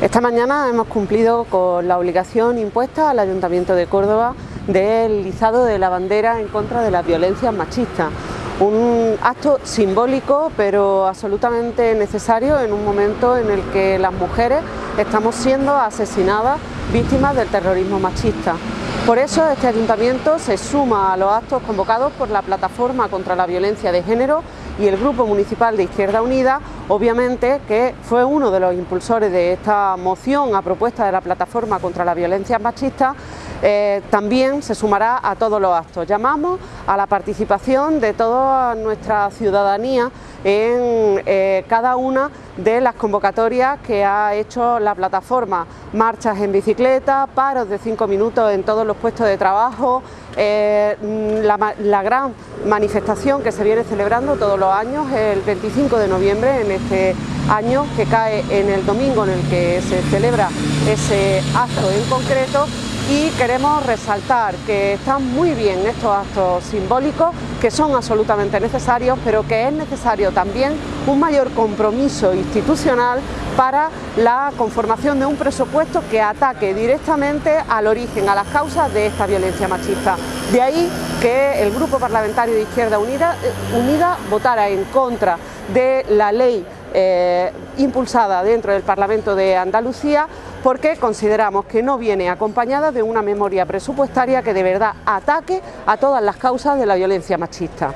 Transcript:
Esta mañana hemos cumplido con la obligación impuesta al Ayuntamiento de Córdoba del izado de la bandera en contra de las violencias machistas. Un acto simbólico pero absolutamente necesario en un momento en el que las mujeres estamos siendo asesinadas víctimas del terrorismo machista. Por eso este ayuntamiento se suma a los actos convocados por la Plataforma contra la Violencia de Género y el Grupo Municipal de Izquierda Unida, obviamente que fue uno de los impulsores de esta moción a propuesta de la Plataforma contra la Violencia Machista, eh, también se sumará a todos los actos. Llamamos a la participación de toda nuestra ciudadanía en eh, cada una de las convocatorias que ha hecho la plataforma, marchas en bicicleta, paros de cinco minutos en todos los puestos de trabajo, eh, la, gran manifestación que se viene celebrando todos los años, el 25 de noviembre, en este año que cae en el domingo en el que se celebra ese acto en concreto y queremos resaltar que están muy bien estos actos simbólicos, que son absolutamente necesarios, pero que es necesario también un mayor compromiso institucional para la conformación de un presupuesto que ataque directamente al origen, a las causas de esta violencia machista. De ahí que el Grupo Parlamentario de Izquierda Unida, eh, votara en contra de la ley eh, impulsada dentro del Parlamento de Andalucía porque consideramos que no viene acompañada de una memoria presupuestaria que de verdad ataque a todas las causas de la violencia machista.